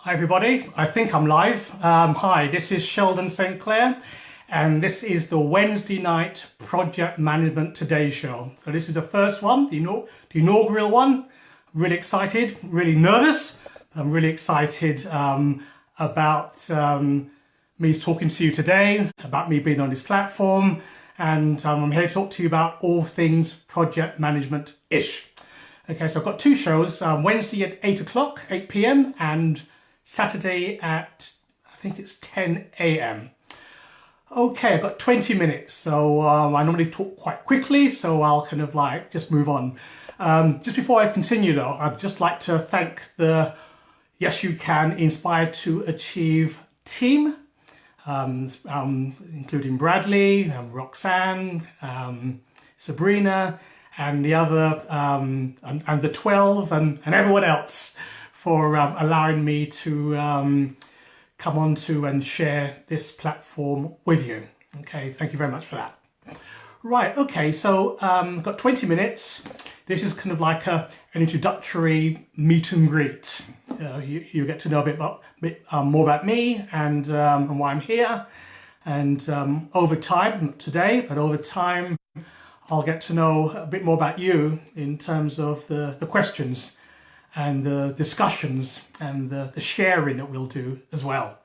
Hi everybody, I think I'm live. Um, hi, this is Sheldon St. Clair and this is the Wednesday night Project Management Today show. So this is the first one, the, the inaugural one. Really excited, really nervous. I'm really excited um, about um, me talking to you today, about me being on this platform and um, I'm here to talk to you about all things project management-ish. Okay, so I've got two shows, um, Wednesday at 8 o'clock, 8 p.m. and Saturday at, I think it's 10 a.m. Okay, I've got 20 minutes, so um, I normally talk quite quickly, so I'll kind of like just move on. Um, just before I continue though, I'd just like to thank the Yes You Can Inspire to Achieve team, um, um, including Bradley, um, Roxanne, um, Sabrina, and the other, and, and, the 12, and, and everyone else for um, allowing me to um, come on to and share this platform with you. Okay, thank you very much for that. Right, okay, so um, got 20 minutes. This is kind of like a, an introductory meet and greet. Uh, you, you, get to know a bit, about, bit um, more about me and, um, and why I'm here. And um, over time, not today, but over time, I'll get to know a bit more about you in terms of the, the questions and the discussions and the, the sharing that we'll do as well.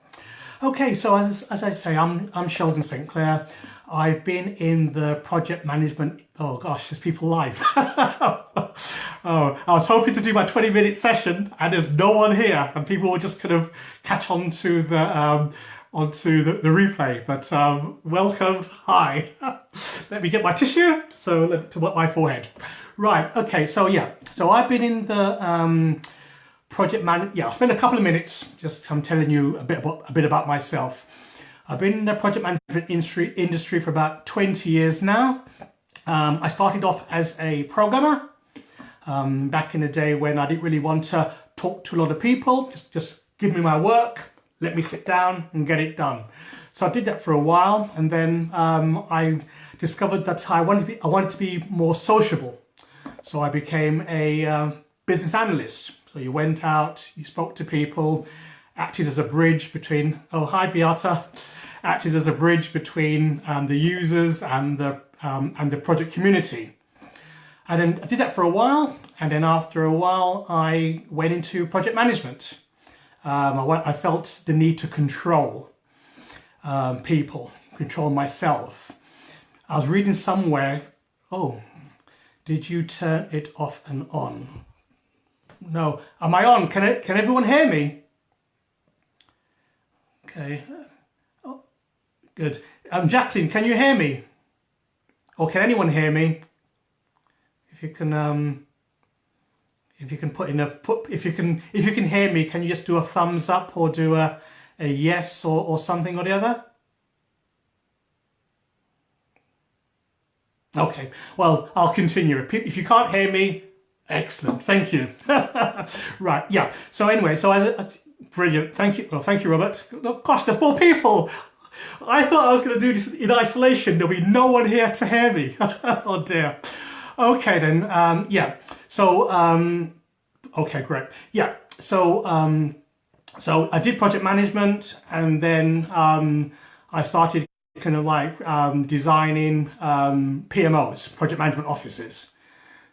Okay, so as, as I say, I'm, I'm Sheldon St. Clair. I've been in the project management, oh gosh, there's people live. oh, I was hoping to do my 20 minute session and there's no one here and people will just kind of catch on to the, um, onto the, the replay, but um, welcome, hi. Let me get my tissue, so to my forehead. Right, okay, so yeah, so I've been in the um, project man, yeah, I'll spend a couple of minutes just I'm telling you a bit about, a bit about myself. I've been in the project management industry, industry for about 20 years now. Um, I started off as a programmer um, back in the day when I didn't really want to talk to a lot of people, just, just give me my work, let me sit down and get it done. So I did that for a while and then um, I discovered that I wanted to be, I wanted to be more sociable. So I became a uh, business analyst. So you went out, you spoke to people, acted as a bridge between, oh, hi Beata, acted as a bridge between um, the users and the, um, and the project community. And then I did that for a while. And then after a while, I went into project management. Um, I, I, felt the need to control um, people, control myself. I was reading somewhere, oh, did you turn it off and on? No. Am I on? Can, can everyone hear me? Okay. Oh, good. Um, Jacqueline, can you hear me? Or can anyone hear me? If you can, um, if you can put in a put, if you can, if you can hear me, can you just do a thumbs up or do a, a yes or, or something or the other? Okay, well, I'll continue. If you can't hear me, excellent, thank you. right, yeah, so anyway, so I, brilliant, thank you, well, thank you, Robert. Oh, gosh, there's more people. I thought I was going to do this in isolation. There'll be no one here to hear me. oh dear. Okay then, um, yeah, so, um, okay, great. Yeah, so, um, so I did project management and then um, I started kind of like um, designing um, PMOs, project management offices.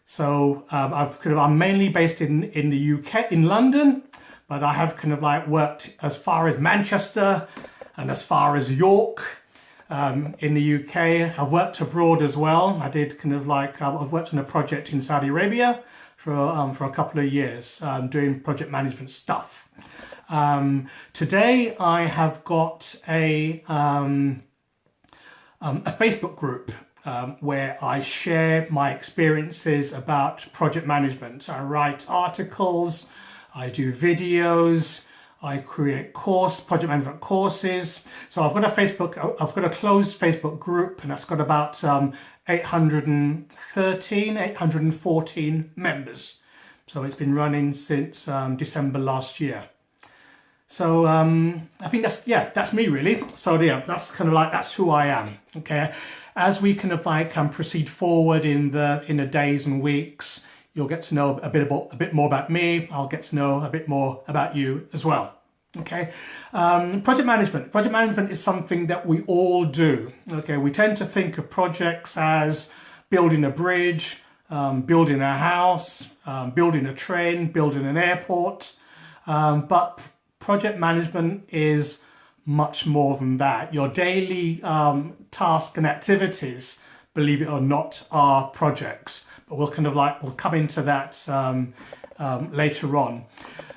So um, I've kind of, I'm mainly based in, in the UK, in London, but I have kind of like worked as far as Manchester and as far as York um, in the UK. I've worked abroad as well. I did kind of like, uh, I've worked on a project in Saudi Arabia for, um, for a couple of years um, doing project management stuff. Um, today I have got a, um, a Facebook group um, where I share my experiences about project management. I write articles, I do videos, I create course, project management courses. So I've got a Facebook, I've got a closed Facebook group and that's got about um, 813, 814 members. So it's been running since um, December last year. So um, I think that's, yeah, that's me really. So yeah, that's kind of like, that's who I am, okay? As we kind of like um, proceed forward in the, in the days and weeks, you'll get to know a bit about, a bit more about me. I'll get to know a bit more about you as well. Okay, um, project management. Project management is something that we all do. Okay, we tend to think of projects as building a bridge, um, building a house, um, building a train, building an airport. Um, but project management is much more than that. Your daily um, tasks and activities, believe it or not, are projects. But we'll kind of like, we'll come into that um, later on.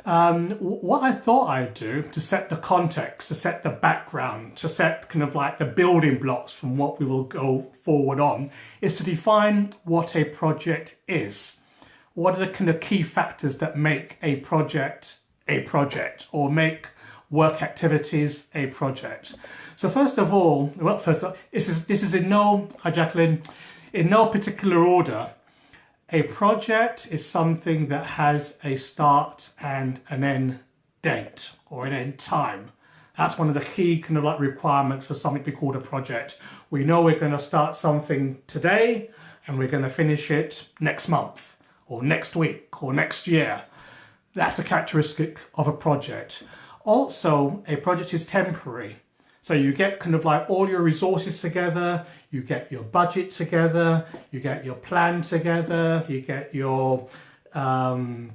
Um, what I thought I'd do to set the context, to set the background, to set kind of like the building blocks from what we will go forward on, is to define what a project is. What are the kind of key factors that make a project a project or make work activities a project? So first of all, well, first all, this is this is in no, hi Jacqueline, in no particular order. A project is something that has a start and an end date or an end time. That's one of the key kind of like requirements for something to be called a project. We know we're going to start something today and we're going to finish it next month or next week or next year. That's a characteristic of a project. Also, a project is temporary. So you get kind of like all your resources together, you get your budget together, you get your plan together, you get your um,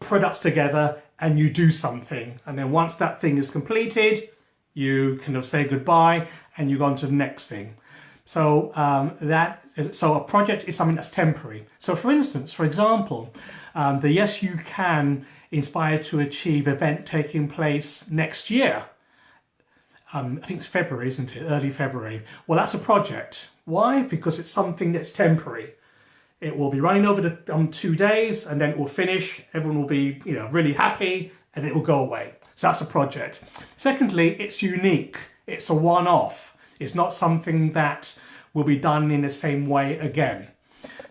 products together and you do something. And then once that thing is completed, you kind of say goodbye and you go on to the next thing. So um, that so a project is something that's temporary. So for instance, for example, um, the Yes You Can Inspire to Achieve event taking place next year um, I think it's February, isn't it? Early February. Well, that's a project. Why? Because it's something that's temporary. It will be running over the um, two days and then it will finish. Everyone will be, you know, really happy and it will go away. So that's a project. Secondly, it's unique. It's a one-off. It's not something that will be done in the same way again.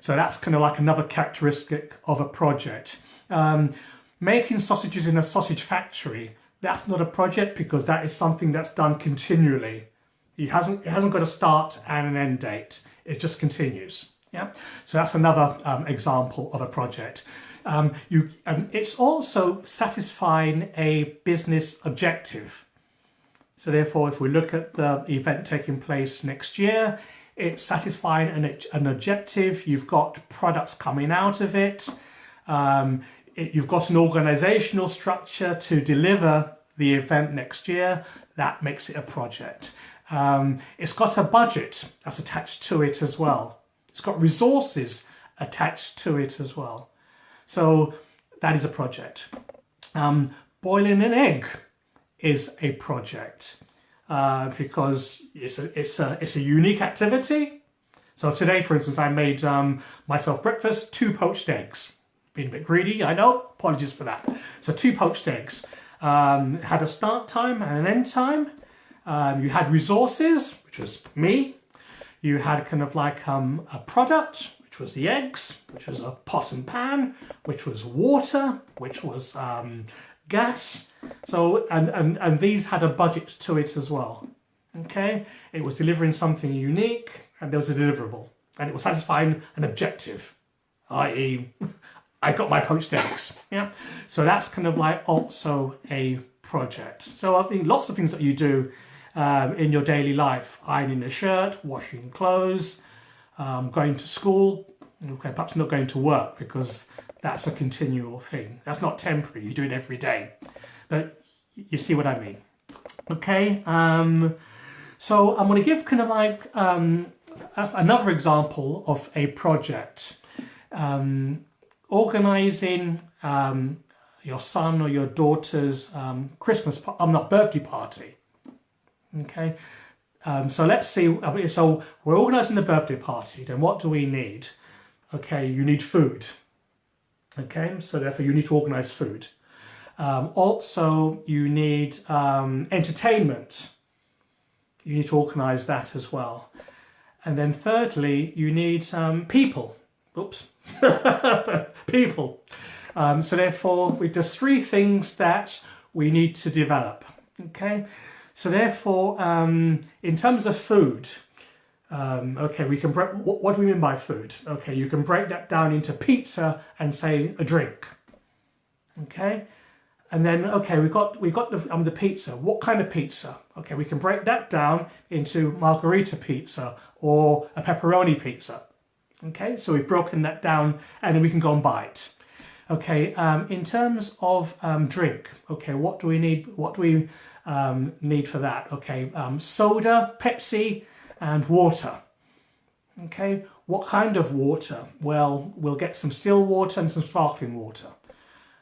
So that's kind of like another characteristic of a project. Um, making sausages in a sausage factory that's not a project because that is something that's done continually. It hasn't, it hasn't got a start and an end date. It just continues. Yeah, so that's another um, example of a project. Um, you, um, it's also satisfying a business objective. So therefore, if we look at the event taking place next year, it's satisfying an, an objective. You've got products coming out of it. Um, it, you've got an organizational structure to deliver the event next year, that makes it a project. Um, it's got a budget that's attached to it as well. It's got resources attached to it as well. So that is a project. Um, boiling an egg is a project uh, because it's a, it's, a, it's a unique activity. So today, for instance, I made um, myself breakfast, two poached eggs. Being a bit greedy, I know, apologies for that. So two poached eggs. Um, had a start time and an end time. Um, you had resources, which was me. You had kind of like um, a product, which was the eggs, which was a pot and pan, which was water, which was um, gas. So, and, and, and these had a budget to it as well. Okay, it was delivering something unique and there was a deliverable and it was satisfying an objective, i.e. I got my poached eggs. Yeah, so that's kind of like also a project. So I think lots of things that you do um, in your daily life, ironing a shirt, washing clothes, um, going to school, okay, perhaps not going to work because that's a continual thing. That's not temporary, you do it every day. But you see what I mean. Okay, um, so I'm going to give kind of like um, another example of a project. Um, organising um, your son or your daughter's um, Christmas, I'm not birthday party. Okay, um, so let's see. So we're organising the birthday party. Then what do we need? Okay, you need food. Okay, so therefore you need to organise food. Um, also, you need um, entertainment. You need to organise that as well. And then thirdly, you need um, people. Oops, people. Um, so therefore, we, there's three things that we need to develop. Okay, so therefore, um, in terms of food, um, okay, we can break. What, what do we mean by food? Okay, you can break that down into pizza and say a drink. Okay, and then okay we've got we've got the, um, the pizza. What kind of pizza? Okay we can break that down into margarita pizza or a pepperoni pizza. Okay so we've broken that down and then we can go and buy it. Okay um, in terms of um, drink okay what do we need what do we um, need for that? Okay um, soda Pepsi and water. Okay what kind of water? Well we'll get some still water and some sparkling water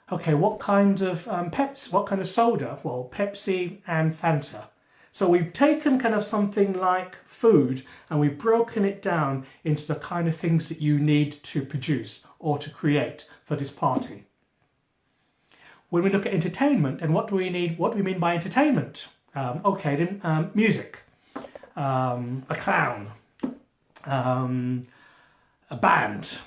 Okay, what kind of um, Pepsi, what kind of soda? Well, Pepsi and Fanta. So we've taken kind of something like food and we've broken it down into the kind of things that you need to produce or to create for this party. When we look at entertainment, and what do we need? What do we mean by entertainment? Um, okay, then um, music, um, a clown, um, a band.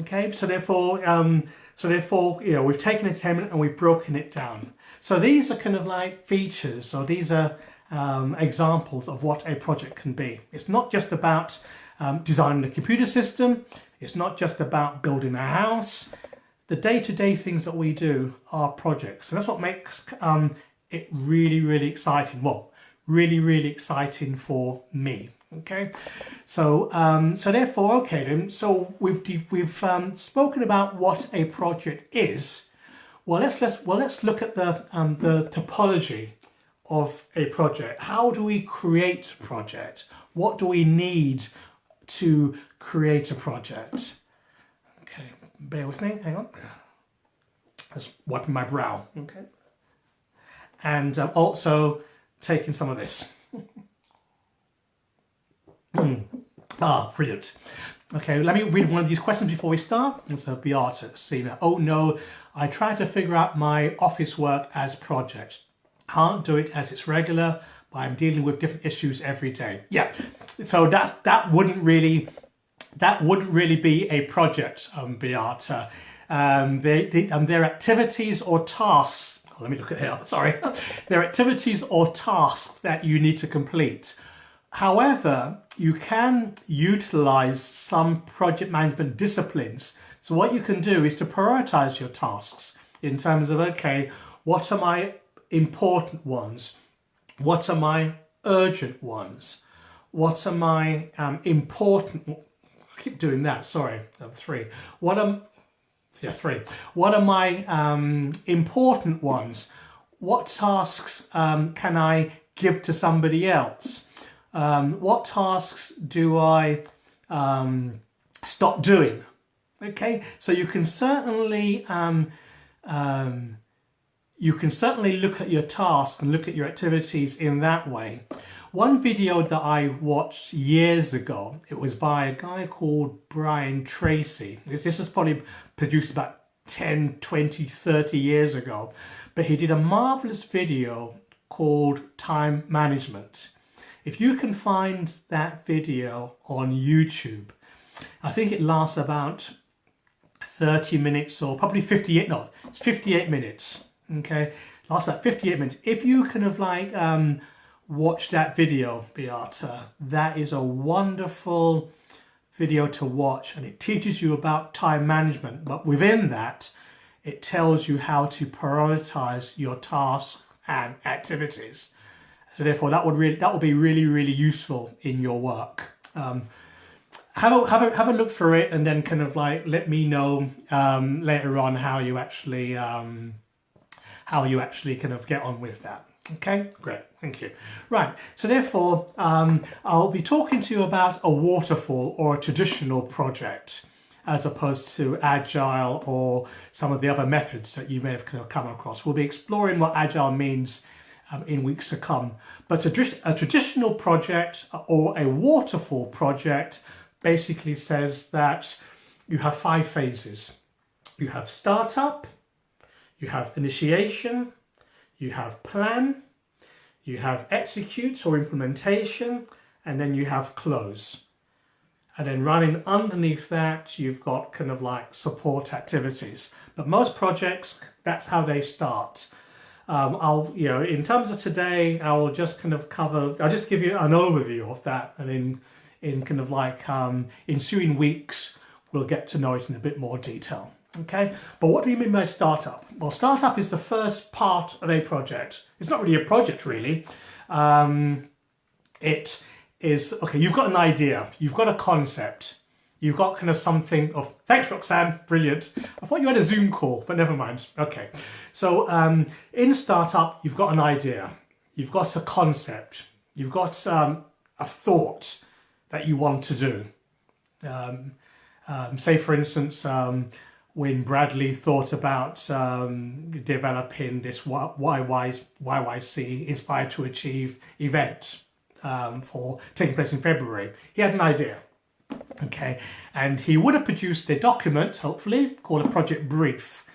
Okay, so therefore um, so therefore, you know, we've taken entertainment and we've broken it down. So these are kind of like features, or these are um, examples of what a project can be. It's not just about um, designing a computer system. It's not just about building a house. The day-to-day -day things that we do are projects. And that's what makes um, it really, really exciting. Well, really, really exciting for me okay? So um, so therefore okay then. So we've we've um, spoken about what a project is. Well let's let's well let's look at the um, the topology of a project. How do we create a project? What do we need to create a project? Okay bear with me hang on. Just wiping my brow. Okay. And um, also taking some of this. Ah, brilliant. Okay, let me read one of these questions before we start. It's a Beata Sina. Oh no, I try to figure out my office work as project. Can't do it as it's regular, but I'm dealing with different issues every day. Yeah, so that that wouldn't really that wouldn't really be a project, um, Beata. Um, they, they, um, their activities or tasks. Oh, let me look at here. Sorry, their activities or tasks that you need to complete. However, you can utilize some project management disciplines. So what you can do is to prioritize your tasks in terms of, okay, what are my important ones? What are my urgent ones? What are my um, important, I keep doing that, sorry, three. What are, yeah, three. What are my um, important ones? What tasks um, can I give to somebody else? Um, what tasks do I um, stop doing? Okay, so you can certainly um, um, you can certainly look at your tasks and look at your activities in that way. One video that I watched years ago, it was by a guy called Brian Tracy. This, this was probably produced about 10, 20, 30 years ago, but he did a marvelous video called Time Management. If you can find that video on YouTube, I think it lasts about 30 minutes or probably 58, no, it's 58 minutes, okay? Lasts about 58 minutes. If you can have like um, watched that video, Beata, that is a wonderful video to watch and it teaches you about time management. But within that, it tells you how to prioritize your tasks and activities. So therefore that would really that would be really, really useful in your work. Um, have a, have a, have a look through it and then kind of like let me know um, later on how you actually um, how you actually kind of get on with that. Okay, great, thank you. Right, so therefore um, I'll be talking to you about a waterfall or a traditional project as opposed to agile or some of the other methods that you may have kind of come across. We'll be exploring what agile means in weeks to come. But a, a traditional project or a waterfall project basically says that you have five phases. You have startup, you have initiation, you have plan, you have execute or implementation, and then you have close. And then running underneath that, you've got kind of like support activities. But most projects, that's how they start. Um, I'll, you know, in terms of today, I will just kind of cover, I'll just give you an overview of that and in, in kind of like um, ensuing weeks, we'll get to know it in a bit more detail. Okay, but what do you mean by startup? Well, startup is the first part of a project. It's not really a project, really. Um, it is, okay, you've got an idea, you've got a concept, you've got kind of something of, thanks Roxanne, brilliant. I thought you had a Zoom call, but never mind. Okay, so um, in startup, you've got an idea, you've got a concept, you've got um, a thought that you want to do. Um, um, say for instance, um, when Bradley thought about um, developing this YYC Inspired to Achieve event for taking place in February, he had an idea. Okay, and he would have produced a document, hopefully, called a project brief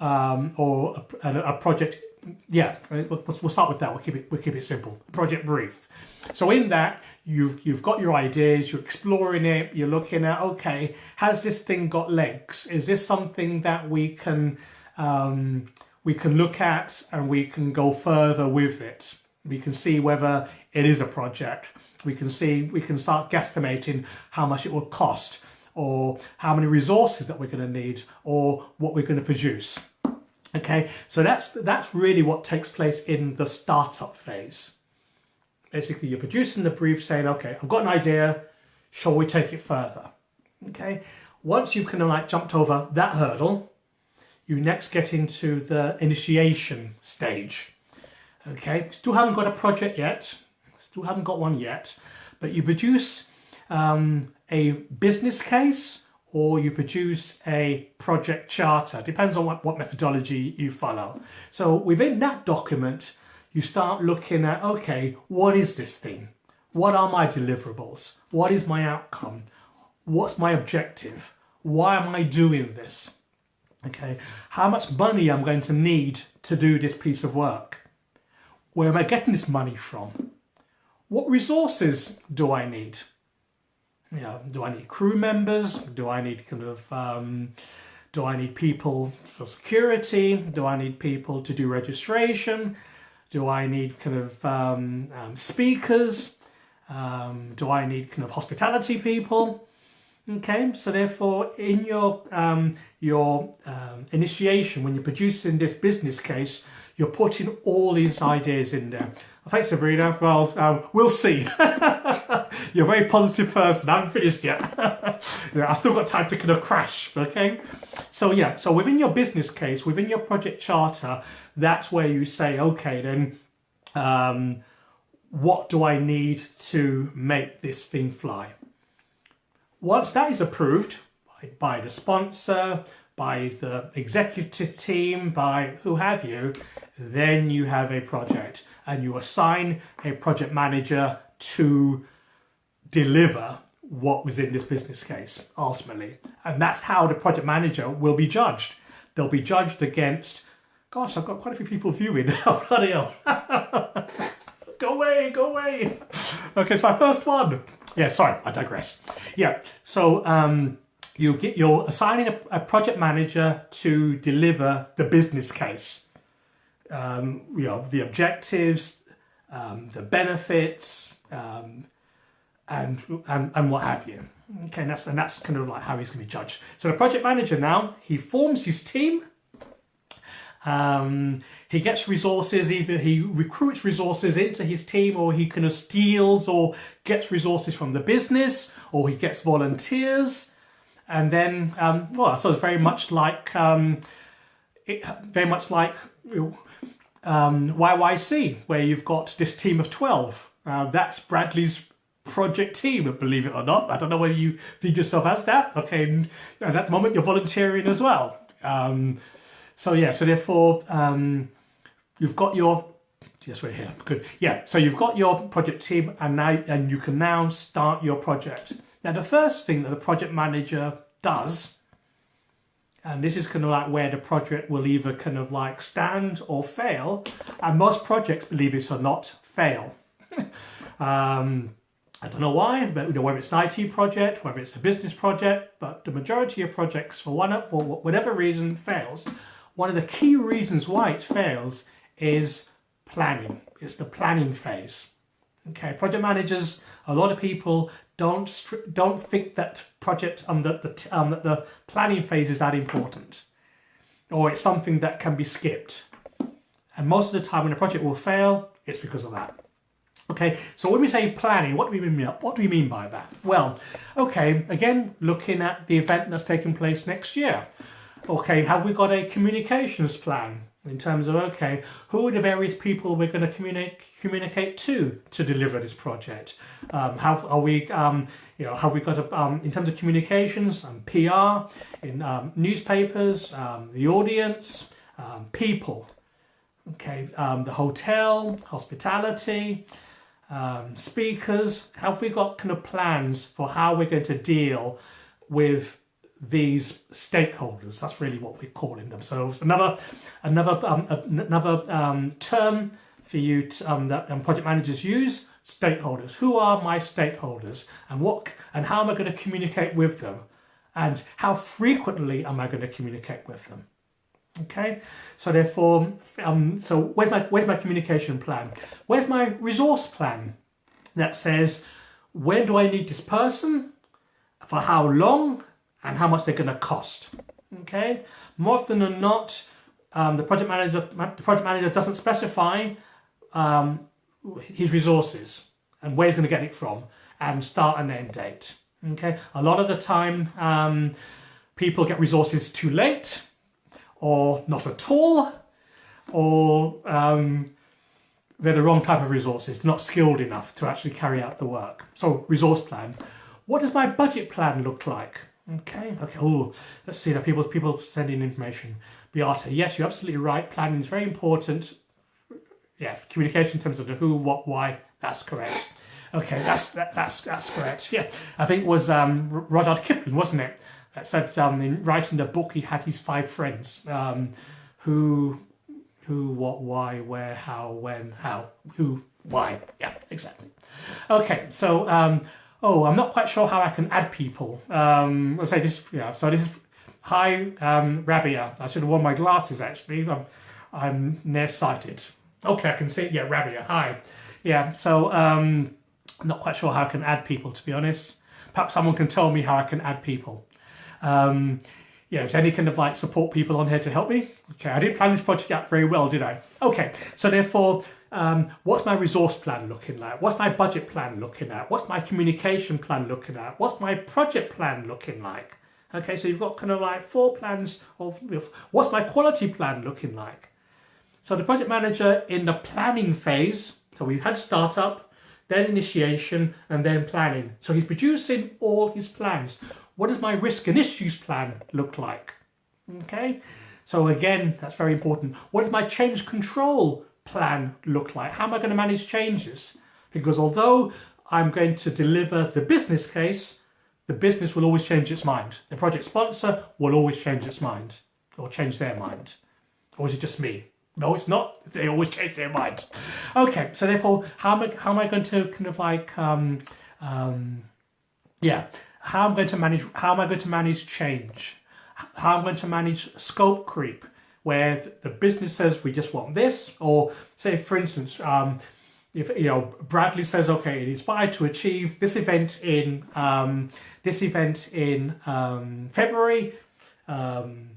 um, or a, a, project. Yeah, we'll, we'll start with that. We'll keep it. We'll keep it simple. Project brief. So in that, you've you've got your ideas, you're exploring it, you're looking at okay, has this thing got legs? Is this something that we can um, we can look at and we can go further with it? We can see whether it is a project. We can see we can start guesstimating how much it will cost or how many resources that we're going to need or what we're going to produce. Okay, so that's that's really what takes place in the startup phase. Basically, you're producing the brief saying, okay, I've got an idea, shall we take it further? Okay, once you've kind of like jumped over that hurdle, you next get into the initiation stage. Okay, still haven't got a project yet, still haven't got one yet, but you produce um, a business case or you produce a project charter, depends on what, what methodology you follow. So within that document, you start looking at, okay, what is this thing? What are my deliverables? What is my outcome? What's my objective? Why am I doing this? Okay, how much money I'm going to need to do this piece of work? Where am I getting this money from? What resources do I need? You know, do I need crew members? Do I need kind of um, do I need people for security? Do I need people to do registration? Do I need kind of um, um, speakers? Um, do I need kind of hospitality people? Okay, so therefore in your, um, your um, initiation, when you're producing this business case, you're putting all these ideas in there. Thanks, Sabrina. Well, um, we'll see. You're a very positive person. I haven't finished yet. yeah, I've still got time to kind of crash, okay? So yeah, so within your business case, within your project charter, that's where you say, okay, then um, what do I need to make this thing fly? Once that is approved by, by the sponsor, by the executive team, by who have you, then you have a project and you assign a project manager to deliver what was in this business case ultimately. And that's how the project manager will be judged. They'll be judged against Gosh, I've got quite a few people viewing. oh, bloody hell. go away, go away. Okay, it's my first one. Yeah, sorry, I digress. Yeah, so um, you get, you're assigning a, a, project manager to deliver the business case. Um, you know, the objectives, um, the benefits, um, and, and, and what have you. Okay, and that's, and that's kind of like how he's going to be judged. So the project manager now, he forms his team um, he gets resources, either he recruits resources into his team or he kind of steals or gets resources from the business or he gets volunteers. And then, um, well, so it's very much like, um, it, very much like um, YYC, where you've got this team of 12. Uh, that's Bradley's project team, believe it or not. I don't know whether you think yourself as that. Okay, at that moment you're volunteering as well. Um, so yeah, so therefore um, you've got your, yes, we're here, good. Yeah, so you've got your project team and now and you can now start your project. Now the first thing that the project manager does, and this is kind of like where the project will either kind of like stand or fail, and most projects, believe it or not, fail. um, I don't know why, but you know, whether it's an IT project, whether it's a business project, but the majority of projects, for one up for whatever reason, fails one of the key reasons why it fails is planning. It's the planning phase. Okay, project managers, a lot of people don't don't think that project um that the um that the planning phase is that important. or it's something that can be skipped. And most of the time when a project will fail, it's because of that. Okay, so when we say planning, what do we mean? What do we mean by that? Well, okay, again, looking at the event that's taking place next year. Okay, have we got a communications plan in terms of okay, who are the various people we're going to communicate communicate to to deliver this project? Um, have are we um, you know have we got a, um, in terms of communications and PR in um, newspapers, um, the audience, um, people, okay, the hotel, hospitality um, speakers? Have we got kind of plans for how we're going to deal with these stakeholders? That's really what we're calling them. So another another um, another um, term for you to, um, that um, project managers use. Stakeholders. Who are my stakeholders, and what and how am I going to communicate with them, and how frequently am I going to communicate with them? Okay, so therefore, um, so where's my where's my communication plan? Where's my resource plan that says when do I need this person, for how long, and how much they're going to cost? Okay, more often than not, um, the project manager the project manager doesn't specify um, his resources and where he's going to get it from and start and end date. Okay, a lot of the time, um, people get resources too late or not at all, or um, they're the wrong type of resources, not skilled enough to actually carry out the work. So resource plan. What does my budget plan look like? Okay, okay, oh, let's see, that people, people sending information. Beata, yes, you're absolutely right. Planning is very important. Yeah, communication in terms of the who, what, why, that's correct. Okay, that's that, that's that's correct. Yeah, I think it was um, Rudyard Kipling, wasn't it? that said um, in writing the book he had his five friends um, who who what why where how when how who why yeah exactly okay so um, oh I'm not quite sure how I can add people. Um, let's say this yeah so this hi um, Rabia. I should have worn my glasses actually. I'm, I'm nearsighted. Okay I can see yeah Rabia hi. Yeah so um, I'm not quite sure how I can add people to be honest. Perhaps someone can tell me how I can add people. Um, yeah, is any kind of like support people on here to help me? Okay, I didn't plan this project out very well, did I? Okay, so therefore, um, what's my resource plan looking like? What's my budget plan looking at? What's my communication plan looking at? What's my project plan looking like? Okay, so you've got kind of like four plans of what's my quality plan looking like? So the project manager in the planning phase, so we had startup, then initiation, and then planning. So he's producing all his plans what does my risk and issues plan look like? Okay, so again, that's very important. What does my change control plan look like? How am I going to manage changes? Because although I'm going to deliver the business case, the business will always change its mind. The project sponsor will always change its mind or change their mind. Or is it just me? No, it's not. They always change their mind. Okay, so therefore, how am I, how am I going to kind of like, um, um, yeah, how am I'm going to manage, how am I going to manage change? How am I'm going to manage scope creep, where the business says we just want this, or say for instance, um, if you know Bradley says, okay, it is inspired to achieve this event in um, this event in um, February. Um,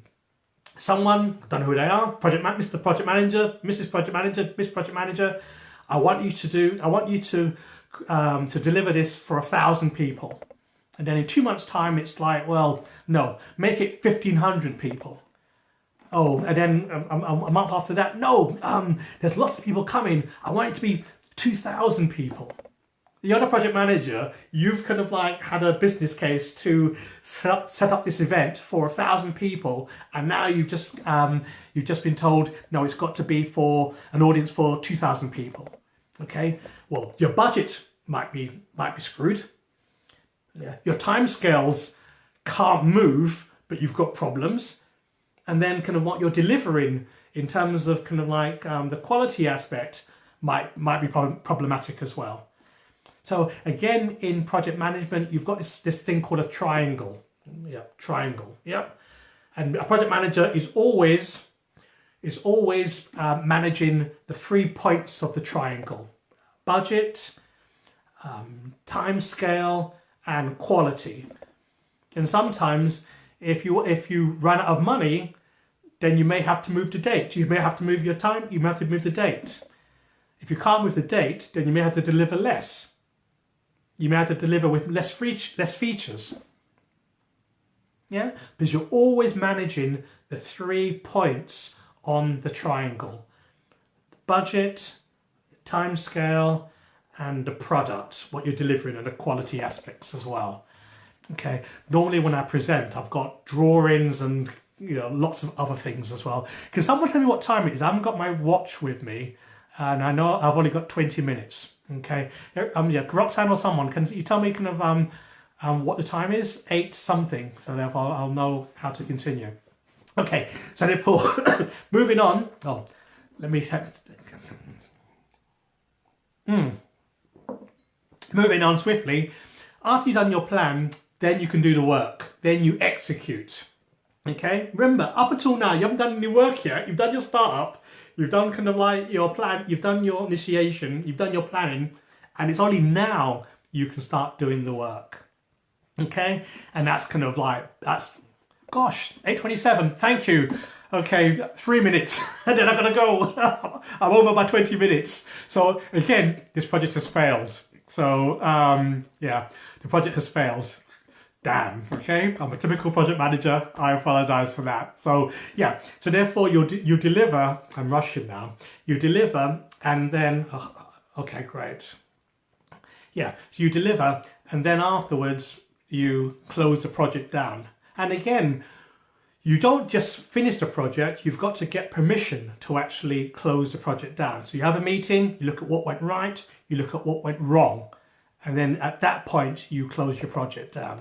someone, I don't know who they are, project Mr. Project Manager, Mrs. Project Manager, Miss Project Manager. I want you to do, I want you to um, to deliver this for a thousand people. And then in two months' time, it's like, well, no, make it 1,500 people. Oh, and then a, a, a month after that, no, um, there's lots of people coming. I want it to be 2,000 people. The other project manager, you've kind of like had a business case to set up, set up this event for a thousand people, and now you've just um, you've just been told no, it's got to be for an audience for 2,000 people. Okay, well, your budget might be might be screwed yeah. Your time scales can't move, but you've got problems. And then kind of what you're delivering in terms of kind of like um, the quality aspect might, might be problematic as well. So again, in project management, you've got this, this thing called a triangle. Yeah, triangle. Yep. And a project manager is always is always uh, managing the three points of the triangle. Budget, um, time scale, and quality. And sometimes if you if you run out of money, then you may have to move the date. You may have to move your time, you may have to move the date. If you can't move the date, then you may have to deliver less. You may have to deliver with less, free, less features. Yeah, because you're always managing the three points on the triangle. Budget, time scale, and the product, what you're delivering and the quality aspects as well. Okay, normally when I present, I've got drawings and you know lots of other things as well. Can someone tell me what time it is? I haven't got my watch with me, and I know I've only got 20 minutes. Okay, um, yeah, Roxanne or someone, can you tell me kind of um, um what the time is? Eight something, so therefore I'll know how to continue. Okay, so therefore, moving on. Oh, let me. Hmm. Moving on swiftly. After you've done your plan, then you can do the work. Then you execute. Okay, remember, up until now, you haven't done any work yet. You've done your startup, you've done kind of like your plan, you've done your initiation, you've done your planning, and it's only now you can start doing the work. Okay, and that's kind of like, that's, gosh, 827, thank you. Okay, three minutes, and then I'm gonna go. I'm over by 20 minutes. So again, this project has failed. So um, yeah, the project has failed damn, okay? I'm a typical project manager. I apologize for that. So yeah, so therefore you you deliver, I'm rushing now, you deliver and then, oh, okay, great. Yeah, so you deliver and then afterwards you close the project down. And again, you don't just finish the project, you've got to get permission to actually close the project down. So you have a meeting, you look at what went right, you look at what went wrong, and then at that point you close your project down.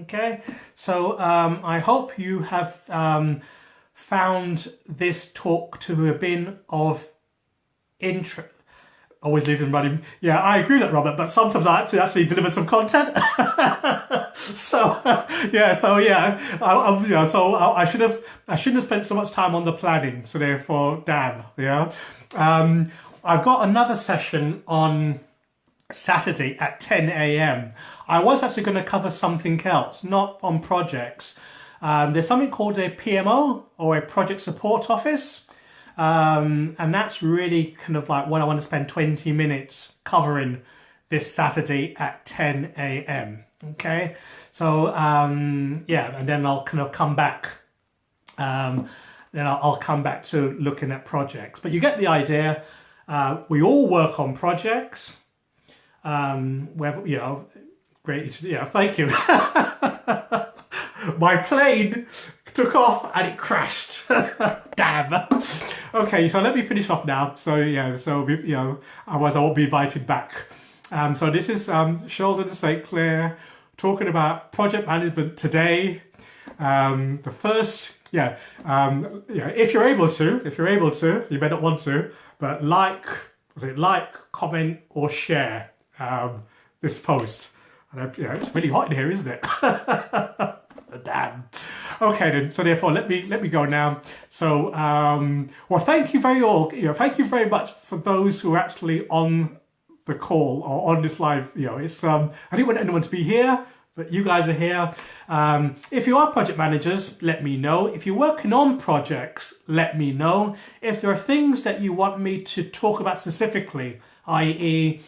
Okay, so um, I hope you have um, found this talk to have been of interest. Always leave them running. Yeah, I agree with that, Robert, but sometimes I have to actually deliver some content. so, yeah, so yeah, I, I, yeah, so I, I, should have, I shouldn't have spent so much time on the planning. So therefore, damn, yeah. Um, I've got another session on Saturday at 10 a.m. I was actually going to cover something else, not on projects. Um, there's something called a PMO or a project support office. Um, and that's really kind of like what I want to spend 20 minutes covering this Saturday at 10 a.m. Okay, so um, yeah, and then I'll kind of come back. Um, then I'll, I'll, come back to looking at projects. But you get the idea. Uh, we all work on projects um, where, you know, great, yeah, thank you. My plane took off and it crashed. Damn. Okay, so let me finish off now. So yeah, so you know, otherwise I won't be invited back. Um, so this is um, Sheldon St. Clair talking about project management today. Um, the first, yeah, um, yeah, if you're able to, if you're able to, you may not want to, but like, was it like, comment or share um, this post. And you know, it's really hot in here, isn't it? Damn. Okay then. So therefore, let me let me go now. So um, well, thank you very all. You know, thank you very much for those who are actually on the call or on this live. You know, it's um, I didn't want anyone to be here, but you guys are here. Um, if you are project managers, let me know. If you're working on projects, let me know. If there are things that you want me to talk about specifically, i.e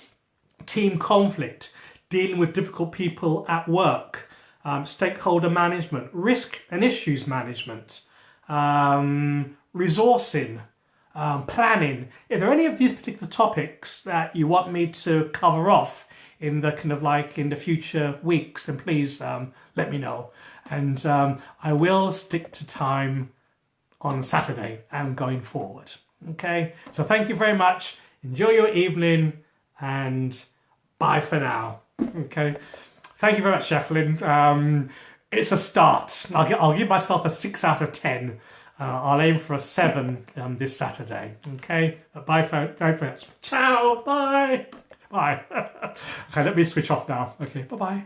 team conflict, dealing with difficult people at work, um, stakeholder management, risk and issues management, um, resourcing, um, planning. If there are any of these particular topics that you want me to cover off in the kind of like in the future weeks, then please um, let me know. And um, I will stick to time on Saturday and going forward. Okay, so thank you very much. Enjoy your evening and bye for now. Okay. Thank you very much, Jacqueline. Um, it's a start. I'll, I'll give myself a 6 out of 10. Uh, I'll aim for a 7 um, this Saturday. Okay. Bye, for, bye friends. Ciao. Bye. Bye. okay, let me switch off now. Okay. Bye-bye.